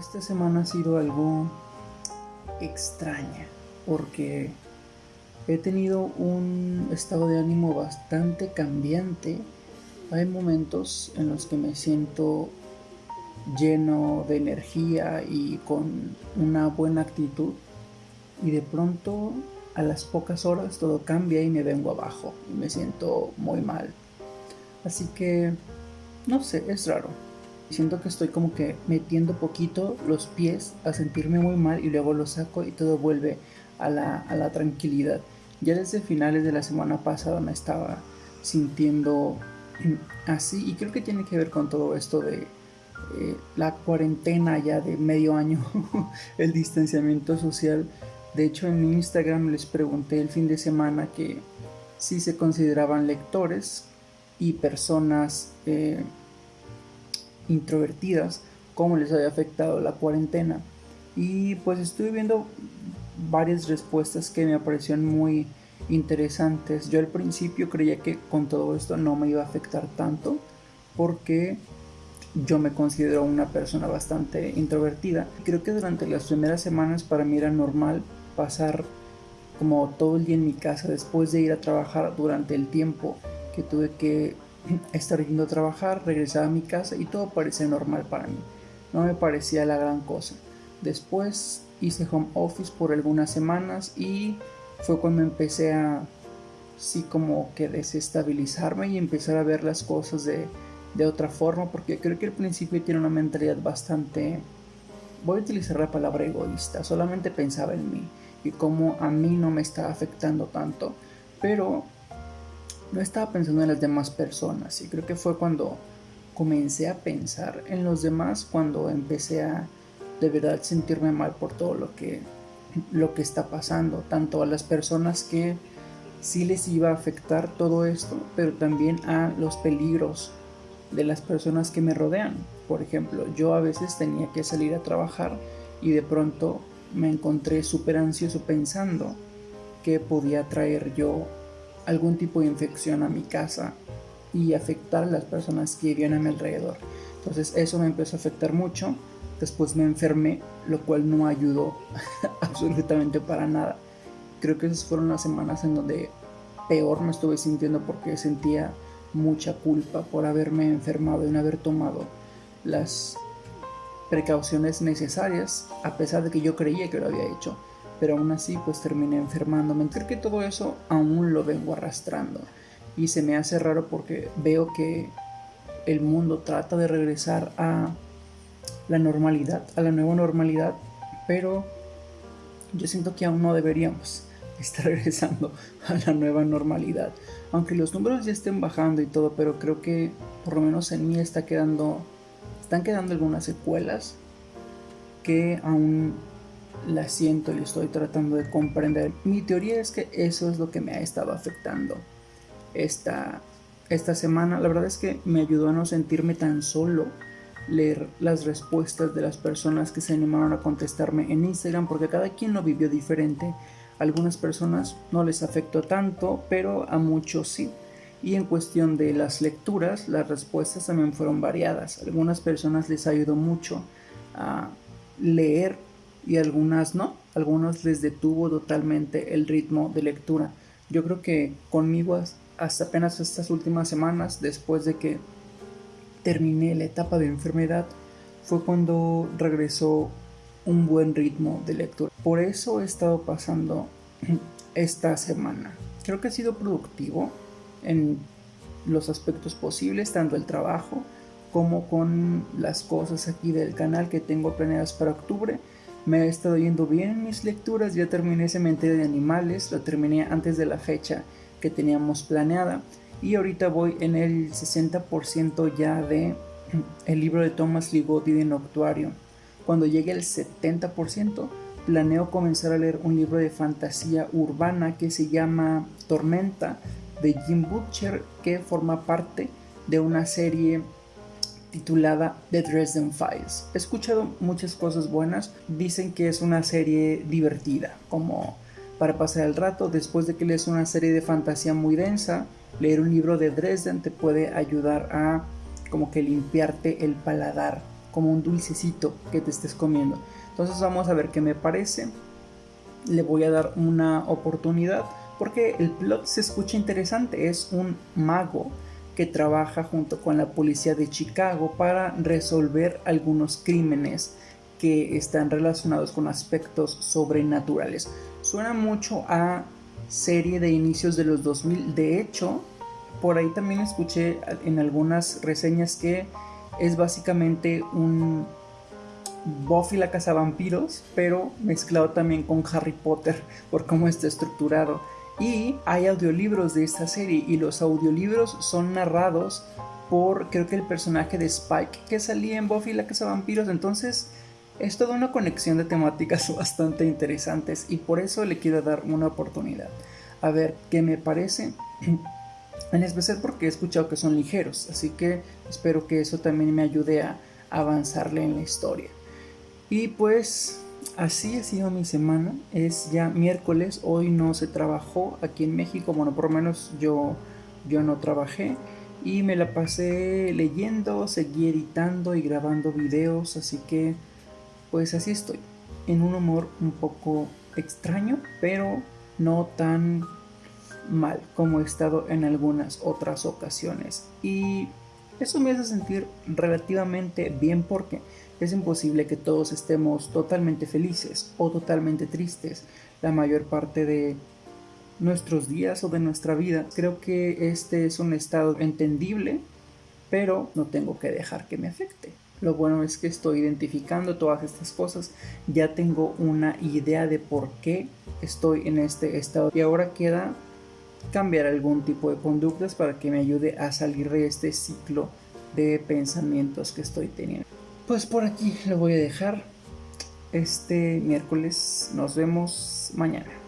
Esta semana ha sido algo extraña porque he tenido un estado de ánimo bastante cambiante. Hay momentos en los que me siento lleno de energía y con una buena actitud y de pronto a las pocas horas todo cambia y me vengo abajo y me siento muy mal. Así que, no sé, es raro. Siento que estoy como que metiendo poquito los pies a sentirme muy mal y luego lo saco y todo vuelve a la, tranquilidad. Ya desde finales de la semana pasada me estaba sintiendo así y creo que tiene que ver con todo esto de eh, la cuarentena ya de medio año, el distanciamiento social. De hecho en mi Instagram les pregunté el fin de semana que si se consideraban lectores y personas eh, introvertidas, cómo les había afectado la cuarentena. Y pues estuve viendo varias respuestas que me parecieron muy interesantes. Yo al principio creía que con todo esto no me iba a afectar tanto porque yo me considero una persona bastante introvertida. Creo que durante las primeras semanas para mí era normal pasar como todo el día en mi casa después de ir a trabajar durante el tiempo que tuve que estar yendo a trabajar, regresar a mi casa y todo parecía normal para mí. No me parecía la gran cosa. Después hice home office por algunas semanas y fue cuando empecé a sí como que desestabilizarme y empezar a ver las cosas de, de otra forma porque creo que al principio tiene una mentalidad bastante voy a utilizar la palabra egoísta solamente pensaba en mí y cómo a mí no me estaba afectando tanto pero no estaba pensando en las demás personas y creo que fue cuando comencé a pensar en los demás cuando empecé a de verdad sentirme mal por todo lo que lo que está pasando tanto a las personas que sí les iba a afectar todo esto pero también a los peligros de las personas que me rodean. Por ejemplo yo a veces tenía que salir a trabajar y de pronto me encontré súper ansioso pensando que podía traer yo algún tipo de infección a mi casa y afectar a las personas que vivían a mi alrededor. Entonces eso me empezó a afectar mucho. Después me enfermé, lo cual no ayudó absolutamente para nada. Creo que esas fueron las semanas en donde peor me estuve sintiendo porque sentía mucha culpa por haberme enfermado y no haber tomado las precauciones necesarias, a pesar de que yo creía que lo había hecho pero aún así pues terminé enfermándome. Creo que todo eso aún lo vengo arrastrando y se me hace raro porque veo que el mundo trata de regresar a la normalidad, a la nueva normalidad, pero yo siento que aún no deberíamos estar regresando a la nueva normalidad. Aunque los números ya estén bajando y todo, pero creo que por lo menos en mí está quedando están quedando algunas secuelas que aún la siento y estoy tratando de comprender. Mi teoría es que eso es lo que me ha estado afectando esta, esta semana. La verdad es que me ayudó a no sentirme tan solo leer las respuestas de las personas que se animaron a contestarme en Instagram porque cada quien lo vivió diferente. algunas personas no les afectó tanto, pero a muchos sí. Y en cuestión de las lecturas, las respuestas también fueron variadas. algunas personas les ayudó mucho a leer y algunas no, algunos les detuvo totalmente el ritmo de lectura. Yo creo que conmigo hasta apenas estas últimas semanas, después de que terminé la etapa de enfermedad, fue cuando regresó un buen ritmo de lectura. Por eso he estado pasando esta semana. Creo que ha sido productivo en los aspectos posibles, tanto el trabajo como con las cosas aquí del canal que tengo planeadas para octubre me ha estado yendo bien en mis lecturas, ya terminé Cementerio de Animales, lo terminé antes de la fecha que teníamos planeada y ahorita voy en el 60% ya de el libro de Thomas Ligotti de Noctuario. Cuando llegue el 70%, planeo comenzar a leer un libro de fantasía urbana que se llama Tormenta de Jim Butcher que forma parte de una serie titulada The Dresden Files. He escuchado muchas cosas buenas, dicen que es una serie divertida, como para pasar el rato después de que lees una serie de fantasía muy densa, leer un libro de Dresden te puede ayudar a como que limpiarte el paladar como un dulcecito que te estés comiendo. Entonces vamos a ver qué me parece. Le voy a dar una oportunidad porque el plot se escucha interesante. Es un mago que trabaja junto con la policía de Chicago para resolver algunos crímenes que están relacionados con aspectos sobrenaturales. Suena mucho a serie de inicios de los 2000. De hecho, por ahí también escuché en algunas reseñas que es básicamente un Buffy la vampiros, pero mezclado también con Harry Potter por cómo está estructurado. Y hay audiolibros de esta serie y los audiolibros son narrados por creo que el personaje de Spike que salía en Buffy la vampiros. Entonces es toda una conexión de temáticas bastante interesantes y por eso le quiero dar una oportunidad. A ver qué me parece. En especial porque he escuchado que son ligeros, así que espero que eso también me ayude a avanzarle en la historia. Y pues así ha sido mi semana. Es ya miércoles, hoy no se trabajó aquí en México, bueno, por lo menos yo, yo no trabajé. Y me la pasé leyendo, seguí editando y grabando videos, así que pues así estoy. En un humor un poco extraño, pero no tan mal como he estado en algunas otras ocasiones. Y eso me hace sentir relativamente bien porque es imposible que todos estemos totalmente felices o totalmente tristes la mayor parte de nuestros días o de nuestra vida. Creo que este es un estado entendible, pero no tengo que dejar que me afecte. Lo bueno es que estoy identificando todas estas cosas, ya tengo una idea de por qué estoy en este estado y ahora queda cambiar algún tipo de conductas para que me ayude a salir de este ciclo de pensamientos que estoy teniendo. Pues por aquí lo voy a dejar. Este miércoles nos vemos mañana.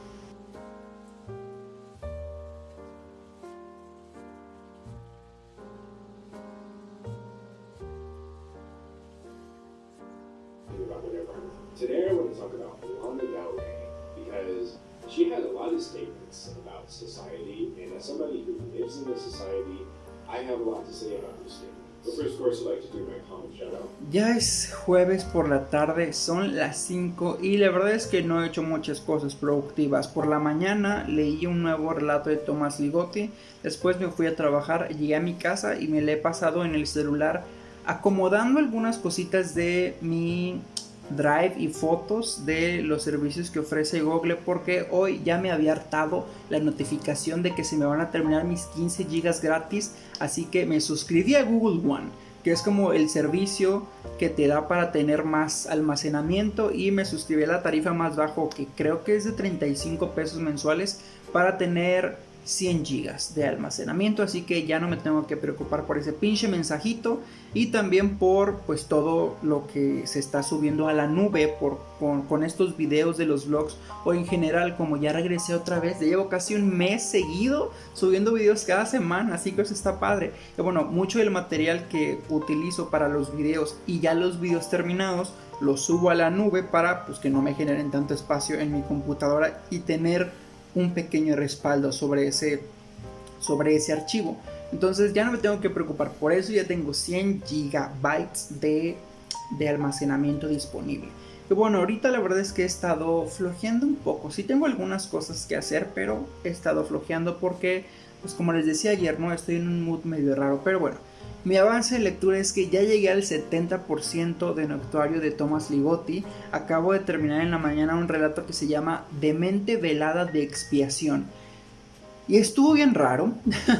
Por la tarde, son las 5 y la verdad es que no he hecho muchas cosas productivas. Por la mañana leí un nuevo relato de Tomás Ligotti, después me fui a trabajar, llegué a mi casa y me le he pasado en el celular acomodando algunas cositas de mi Drive y fotos de los servicios que ofrece Google porque hoy ya me había hartado la notificación de que se me van a terminar mis 15 gigas gratis así que me suscribí a Google One que es como el servicio que te da para tener más almacenamiento y me suscribí a la tarifa más bajo que creo que es de 35 pesos mensuales para tener 100 gigas de almacenamiento así que ya no me tengo que preocupar por ese pinche mensajito y también por pues todo lo que se está subiendo a la nube por, con, estos videos de los vlogs o en general como ya regresé otra vez llevo casi un mes seguido subiendo videos cada semana así que eso está padre. Bueno mucho del material que utilizo para los videos y ya los videos terminados los subo a la nube para pues que no me generen tanto espacio en mi computadora y tener un pequeño respaldo sobre ese, sobre ese archivo. Entonces ya no me tengo que preocupar por eso, ya tengo 100 gigabytes de, de almacenamiento disponible. Y bueno, ahorita la verdad es que he estado flojeando un poco. Sí tengo algunas cosas que hacer, pero he estado flojeando porque, pues como les decía ayer, no estoy en un mood medio raro. Pero bueno, mi avance de lectura es que ya llegué al 70% de Noctuario de Thomas Ligotti. Acabo de terminar en la mañana un relato que se llama Demente Velada de Expiación. Y estuvo bien raro,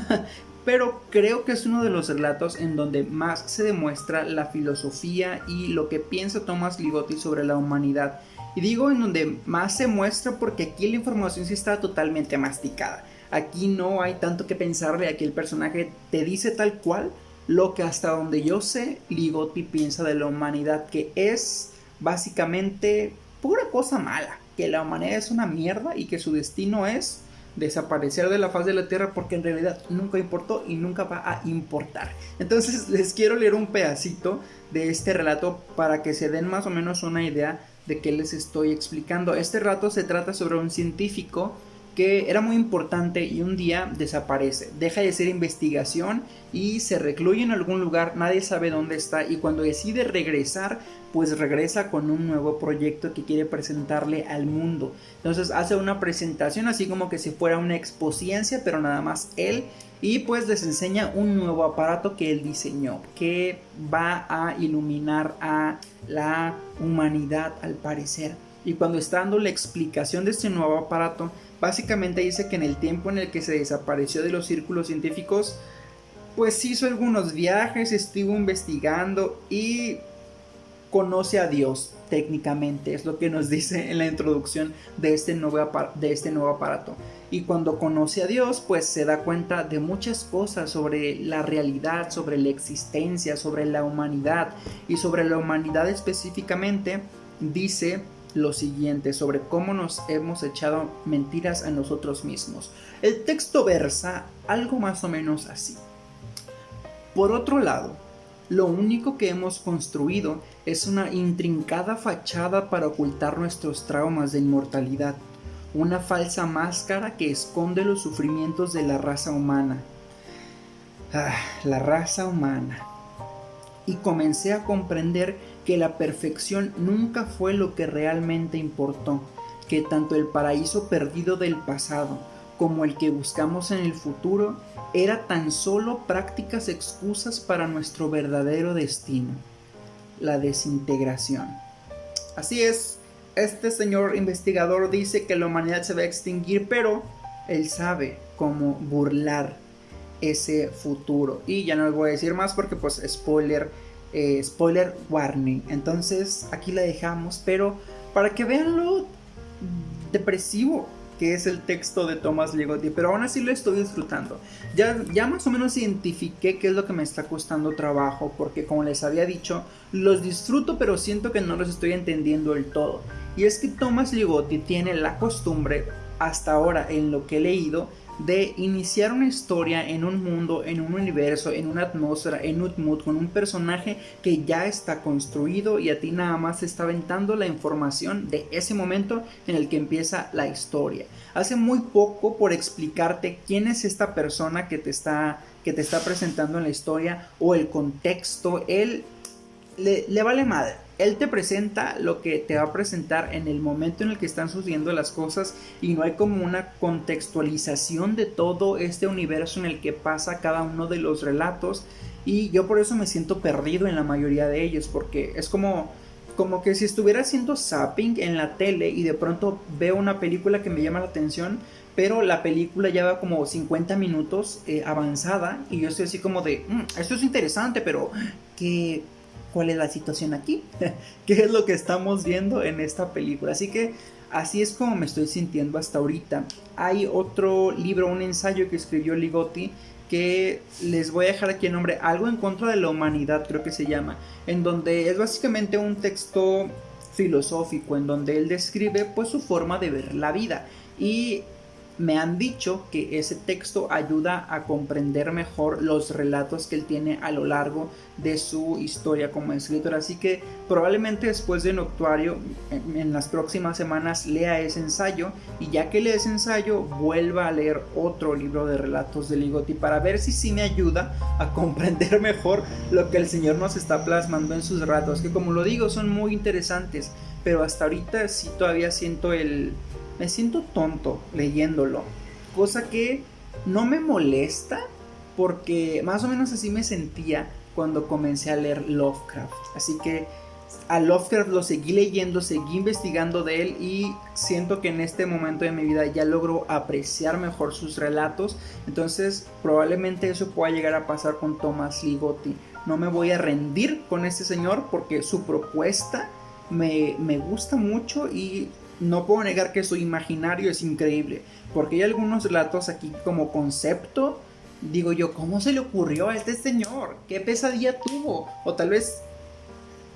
pero creo que es uno de los relatos en donde más se demuestra la filosofía y lo que piensa Thomas Ligotti sobre la humanidad. Y digo en donde más se muestra porque aquí la información sí está totalmente masticada. Aquí no hay tanto que pensarle, aquí el personaje te dice tal cual lo que hasta donde yo sé, Ligotti piensa de la humanidad, que es básicamente pura cosa mala, que la humanidad es una mierda y que su destino es desaparecer de la faz de la Tierra porque en realidad nunca importó y nunca va a importar. Entonces les quiero leer un pedacito de este relato para que se den más o menos una idea de qué les estoy explicando. Este relato se trata sobre un científico que era muy importante y un día desaparece, deja de ser investigación y se recluye en algún lugar, nadie sabe dónde está y cuando decide regresar, pues regresa con un nuevo proyecto que quiere presentarle al mundo. Entonces hace una presentación así como que si fuera una exposiencia, pero nada más él y pues les enseña un nuevo aparato que él diseñó que va a iluminar a la humanidad al parecer. Y cuando está dando la explicación de este nuevo aparato, básicamente dice que en el tiempo en el que se desapareció de los círculos científicos, pues hizo algunos viajes, estuvo investigando y conoce a Dios técnicamente, es lo que nos dice en la introducción de este nuevo, de este nuevo aparato. Y cuando conoce a Dios, pues se da cuenta de muchas cosas sobre la realidad, sobre la existencia, sobre la humanidad y sobre la humanidad específicamente dice lo siguiente sobre cómo nos hemos echado mentiras a nosotros mismos. El texto versa algo más o menos así. Por otro lado, lo único que hemos construido es una intrincada fachada para ocultar nuestros traumas de inmortalidad, una falsa máscara que esconde los sufrimientos de la raza humana. Ah, la raza humana. Y comencé a comprender que la perfección nunca fue lo que realmente importó, que tanto el paraíso perdido del pasado como el que buscamos en el futuro era tan solo prácticas excusas para nuestro verdadero destino, la desintegración. Así es, este señor investigador dice que la humanidad se va a extinguir, pero él sabe cómo burlar ese futuro. Y ya no les voy a decir más porque pues spoiler eh, spoiler warning. Entonces aquí la dejamos, pero para que vean lo depresivo que es el texto de Thomas Ligotti, pero aún así lo estoy disfrutando. Ya, ya más o menos identifiqué qué es lo que me está costando trabajo, porque como les había dicho, los disfruto, pero siento que no los estoy entendiendo del todo. Y es que Thomas Ligotti tiene la costumbre, hasta ahora en lo que he leído, de iniciar una historia en un mundo, en un universo, en una atmósfera, en un mood, con un personaje que ya está construido y a ti nada más te está aventando la información de ese momento en el que empieza la historia. Hace muy poco por explicarte quién es esta persona que te está, que te está presentando en la historia o el contexto, él le, le vale madre él te presenta lo que te va a presentar en el momento en el que están sucediendo las cosas y no hay como una contextualización de todo este universo en el que pasa cada uno de los relatos. Y yo por eso me siento perdido en la mayoría de ellos porque es como como que si estuviera haciendo zapping en la tele y de pronto veo una película que me llama la atención pero la película ya va como 50 minutos eh, avanzada y yo estoy así como de, mm, esto es interesante, pero ¿qué, cuál es la situación aquí, qué es lo que estamos viendo en esta película. Así que así es como me estoy sintiendo hasta ahorita. Hay otro libro, un ensayo que escribió Ligotti que les voy a dejar aquí el nombre, Algo en contra de la humanidad creo que se llama, en donde es básicamente un texto filosófico en donde él describe pues su forma de ver la vida y me han dicho que ese texto ayuda a comprender mejor los relatos que él tiene a lo largo de su historia como escritor. Así que probablemente después de Noctuario, en, las próximas semanas, lea ese ensayo y ya que lea ese ensayo, vuelva a leer otro libro de relatos de Ligotti para ver si sí me ayuda a comprender mejor lo que el Señor nos está plasmando en sus relatos, que como lo digo, son muy interesantes, pero hasta ahorita sí todavía siento el me siento tonto leyéndolo. Cosa que no me molesta porque más o menos así me sentía cuando comencé a leer Lovecraft. Así que a Lovecraft lo seguí leyendo, seguí investigando de él y siento que en este momento de mi vida ya logro apreciar mejor sus relatos. Entonces probablemente eso pueda llegar a pasar con Thomas Ligotti. No me voy a rendir con este señor porque su propuesta me, me gusta mucho y no puedo negar que su imaginario es increíble, porque hay algunos relatos aquí como concepto, digo yo, ¿cómo se le ocurrió a este señor? ¿Qué pesadilla tuvo? O tal vez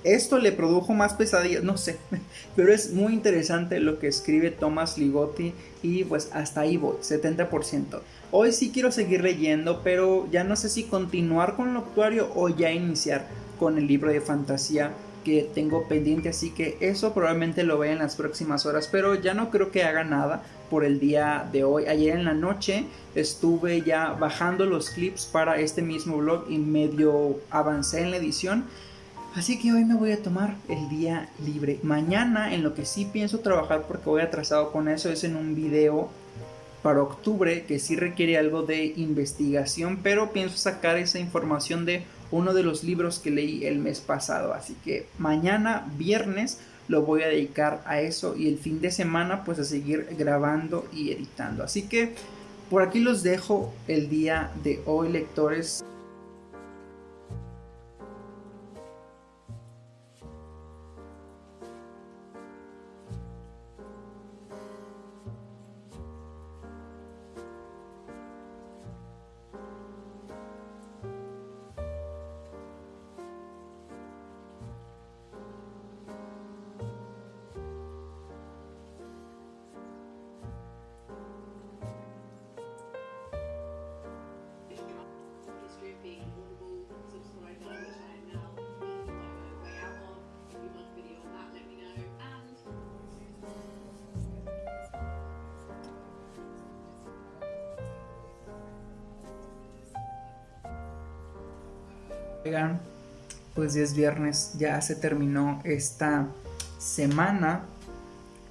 esto le produjo más pesadillas, no sé, pero es muy interesante lo que escribe Thomas Ligotti y pues hasta ahí voy, 70%. Hoy sí quiero seguir leyendo, pero ya no sé si continuar con el actuario o ya iniciar con el libro de fantasía que tengo pendiente, así que eso probablemente lo vea en las próximas horas, pero ya no creo que haga nada por el día de hoy. Ayer en la noche estuve ya bajando los clips para este mismo blog y medio avancé en la edición. Así que hoy me voy a tomar el día libre. Mañana en lo que sí pienso trabajar porque voy atrasado con eso es en un video para octubre que sí requiere algo de investigación, pero pienso sacar esa información de uno de los libros que leí el mes pasado. Así que mañana, viernes, lo voy a dedicar a eso y el fin de semana pues a seguir grabando y editando. Así que por aquí los dejo el día de hoy, lectores. Pues ya es viernes, ya se terminó esta semana.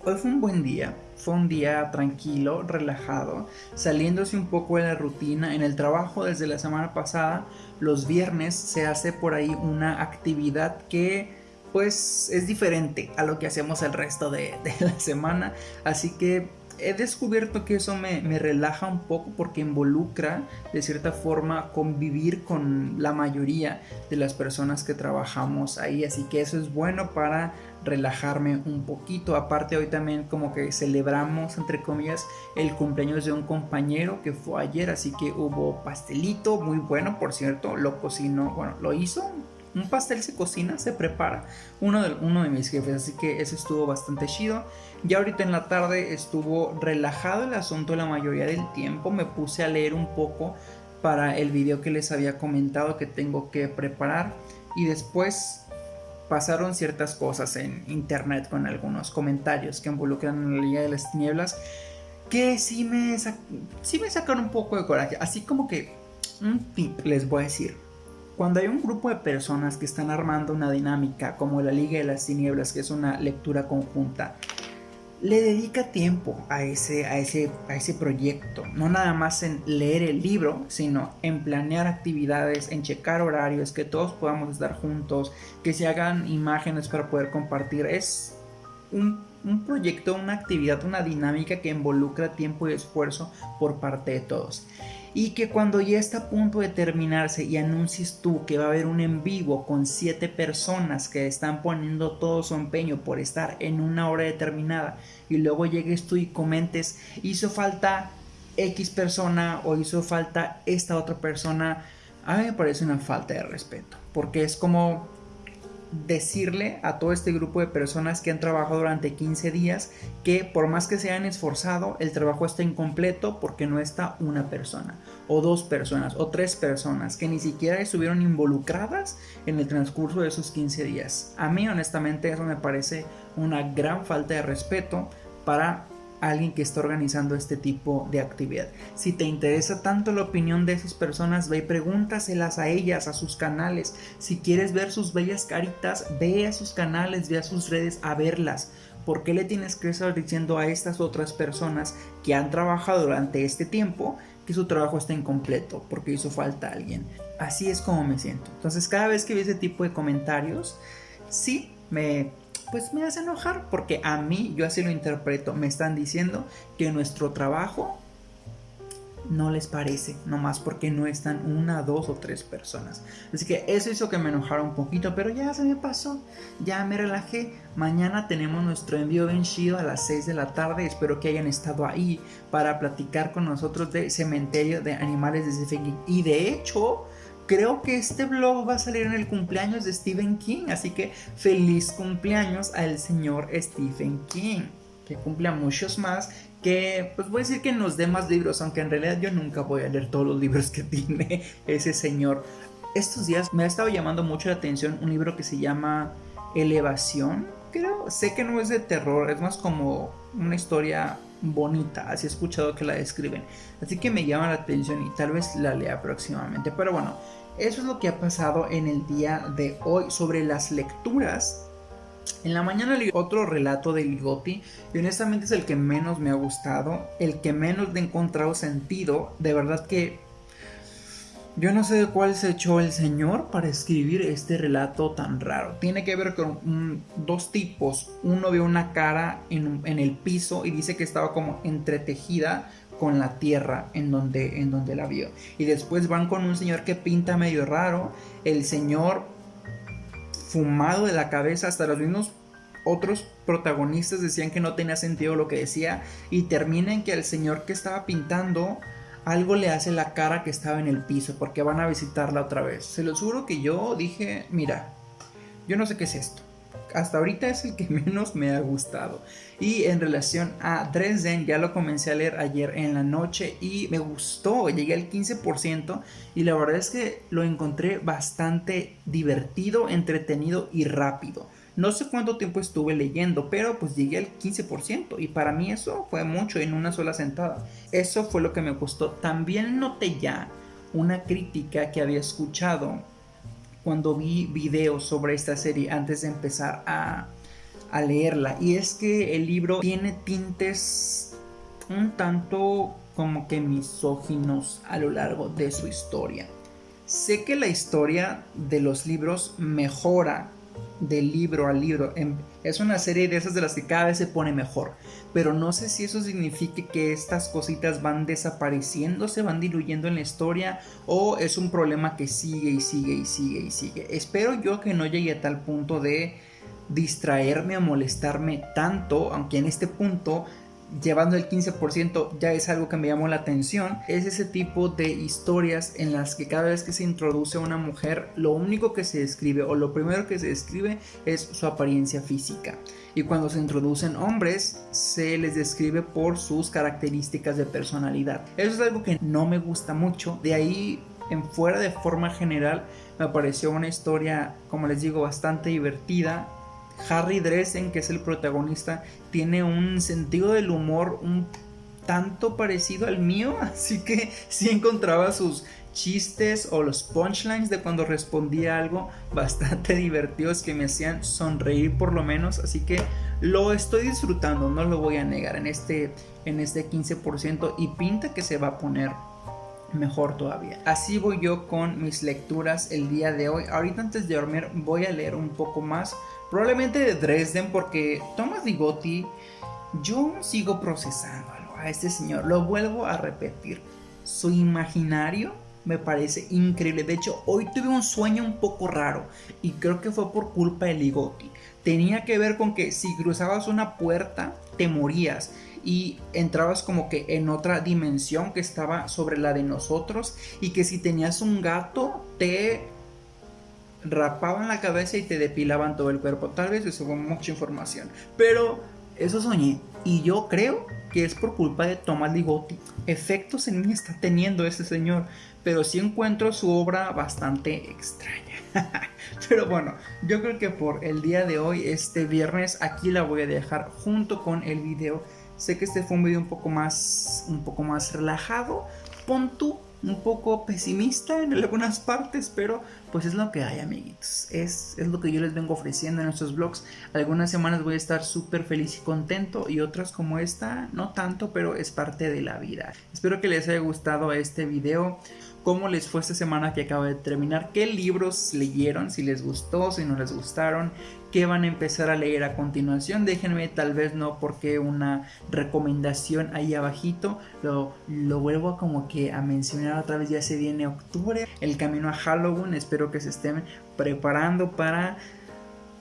Hoy fue un buen día, fue un día tranquilo, relajado, saliéndose un poco de la rutina. En el trabajo desde la semana pasada, los viernes se hace por ahí una actividad que pues es diferente a lo que hacemos el resto de la semana. Así que he descubierto que eso me, relaja un poco porque involucra de cierta forma convivir con la mayoría de las personas que trabajamos ahí. Así que eso es bueno para relajarme un poquito. Aparte hoy también como que celebramos entre comillas el cumpleaños de un compañero que fue ayer. Así que hubo pastelito muy bueno por cierto lo cocinó bueno lo hizo un pastel se cocina, se prepara. Uno de, uno de mis jefes, así que eso estuvo bastante chido. Ya ahorita en la tarde estuvo relajado el asunto la mayoría del tiempo. Me puse a leer un poco para el video que les había comentado que tengo que preparar. Y después pasaron ciertas cosas en internet con algunos comentarios que involucran en la Liga de las Tinieblas que sí me, sí me sacaron un poco de coraje. Así como que un tip les voy a decir. Cuando hay un grupo de personas que están armando una dinámica como la Liga de las Tinieblas, que es una lectura conjunta, le dedica tiempo a ese, a, ese, a ese proyecto. No nada más en leer el libro, sino en planear actividades, en checar horarios, que todos podamos estar juntos, que se hagan imágenes para poder compartir. Es un, un proyecto, una actividad, una dinámica que involucra tiempo y esfuerzo por parte de todos. Y que cuando ya está a punto de terminarse y anuncies tú que va a haber un en vivo con siete personas que están poniendo todo su empeño por estar en una hora determinada y luego llegues tú y comentes hizo falta X persona o hizo falta esta otra persona, a mí me parece una falta de respeto porque es como decirle a todo este grupo de personas que han trabajado durante 15 días que por más que se hayan esforzado, el trabajo está incompleto porque no está una persona, o dos personas, o tres personas que ni siquiera estuvieron involucradas en el transcurso de esos 15 días. A mí honestamente eso me parece una gran falta de respeto para alguien que está organizando este tipo de actividad. Si te interesa tanto la opinión de esas personas, ve y pregúntaselas a ellas, a sus canales. Si quieres ver sus bellas caritas, ve a sus canales, ve a sus redes a verlas. ¿Por qué le tienes que estar diciendo a estas otras personas que han trabajado durante este tiempo que su trabajo está incompleto porque hizo falta alguien? Así es como me siento. Entonces cada vez que veo ese tipo de comentarios, sí me pues me hace enojar porque a mí, yo así lo interpreto, me están diciendo que nuestro trabajo no les parece, nomás porque no están una, dos o tres personas. Así que eso hizo que me enojara un poquito, pero ya se me pasó, ya me relajé. Mañana tenemos nuestro envío vencido a las 6 de la tarde, espero que hayan estado ahí para platicar con nosotros de Cementerio de Animales de Stephen Y de hecho, creo que este vlog va a salir en el cumpleaños de Stephen King, así que feliz cumpleaños al señor Stephen King, que cumple muchos más, que pues voy a decir que nos dé más libros, aunque en realidad yo nunca voy a leer todos los libros que tiene ese señor. Estos días me ha estado llamando mucho la atención un libro que se llama elevación, creo. Sé que no es de terror, es más como una historia bonita, así he escuchado que la describen. Así que me llama la atención y tal vez la lea próximamente. Pero bueno, eso es lo que ha pasado en el día de hoy sobre las lecturas. En la mañana leí otro relato de Ligotti y honestamente es el que menos me ha gustado, el que menos le he encontrado sentido. De verdad que yo no sé de cuál se echó el señor para escribir este relato tan raro. Tiene que ver con dos tipos. Uno ve una cara en, el piso y dice que estaba como entretejida con la tierra en donde, en donde la vio. Y después van con un señor que pinta medio raro. El señor fumado de la cabeza hasta los mismos otros protagonistas decían que no tenía sentido lo que decía. Y termina que el señor que estaba pintando algo le hace la cara que estaba en el piso porque van a visitarla otra vez. Se lo juro que yo dije, mira, yo no sé qué es esto. Hasta ahorita es el que menos me ha gustado. Y en relación a Dresden, ya lo comencé a leer ayer en la noche y me gustó. Llegué al 15% y la verdad es que lo encontré bastante divertido, entretenido y rápido. No sé cuánto tiempo estuve leyendo, pero pues llegué al 15% y para mí eso fue mucho en una sola sentada. Eso fue lo que me gustó. También noté ya una crítica que había escuchado cuando vi videos sobre esta serie antes de empezar a, a leerla. Y es que el libro tiene tintes un tanto como que misóginos a lo largo de su historia. Sé que la historia de los libros mejora de libro a libro. Em, es una serie de esas de las que cada vez se pone mejor. Pero no sé si eso significa que estas cositas van desapareciendo, se van diluyendo en la historia o es un problema que sigue y sigue y sigue y sigue. Espero yo que no llegue a tal punto de distraerme o molestarme tanto, aunque en este punto llevando el 15% ya es algo que me llamó la atención, es ese tipo de historias en las que cada vez que se introduce una mujer, lo único que se describe o lo primero que se describe es su apariencia física. Y cuando se introducen hombres, se les describe por sus características de personalidad. Eso es algo que no me gusta mucho. De ahí en fuera de forma general me pareció una historia, como les digo, bastante divertida Harry Dresden, que es el protagonista, tiene un sentido del humor un tanto parecido al mío, así que sí encontraba sus chistes o los punchlines de cuando respondía algo bastante divertidos que me hacían sonreír por lo menos, así que lo estoy disfrutando, no lo voy a negar en este en este 15% y pinta que se va a poner mejor todavía. Así voy yo con mis lecturas el día de hoy. Ahorita antes de dormir voy a leer un poco más Probablemente de Dresden porque Thomas Ligotti, yo sigo procesándolo a este señor. Lo vuelvo a repetir. Su imaginario me parece increíble. De hecho, hoy tuve un sueño un poco raro y creo que fue por culpa de Ligotti. Tenía que ver con que si cruzabas una puerta, te morías y entrabas como que en otra dimensión que estaba sobre la de nosotros y que si tenías un gato, te rapaban la cabeza y te depilaban todo el cuerpo. Tal vez eso fue mucha información. Pero eso soñé. Y yo creo que es por culpa de Thomas Ligotti. Efectos en mí está teniendo ese señor. Pero sí encuentro su obra bastante extraña. pero bueno, yo creo que por el día de hoy, este viernes, aquí la voy a dejar junto con el video. Sé que este fue un video un poco más, un poco más relajado. Pon tú un poco pesimista en algunas partes, pero pues es lo que hay, amiguitos. Es, es lo que yo les vengo ofreciendo en estos vlogs. Algunas semanas voy a estar súper feliz y contento y otras como esta, no tanto, pero es parte de la vida. Espero que les haya gustado este video cómo les fue esta semana que acaba de terminar, qué libros leyeron, si les gustó, si no les gustaron, qué van a empezar a leer a continuación. Déjenme tal vez no porque una recomendación ahí abajito, lo, lo vuelvo como que a mencionar otra vez, ya se viene octubre, el camino a Halloween, espero que se estén preparando para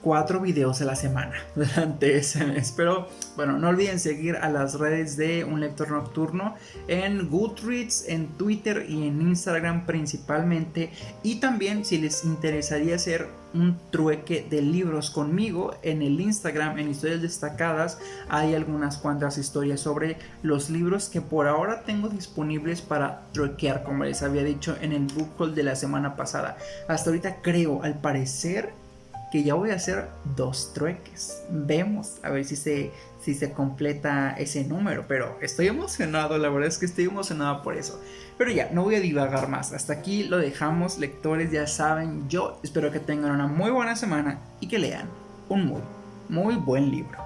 cuatro videos a la semana durante ese mes. Pero bueno, no olviden seguir a las redes de Un Lector Nocturno en Goodreads, en Twitter y en Instagram principalmente. Y también si les interesaría hacer un trueque de libros conmigo en el Instagram, en historias destacadas, hay algunas cuantas historias sobre los libros que por ahora tengo disponibles para truequear, como les había dicho en el book haul de la semana pasada. Hasta ahorita creo, al parecer, ya voy a hacer dos trueques. Vemos a ver si se, si se completa ese número, pero estoy emocionado, la verdad es que estoy emocionado por eso. Pero ya, no voy a divagar más, hasta aquí lo dejamos, lectores ya saben, yo espero que tengan una muy buena semana y que lean un muy, muy buen libro.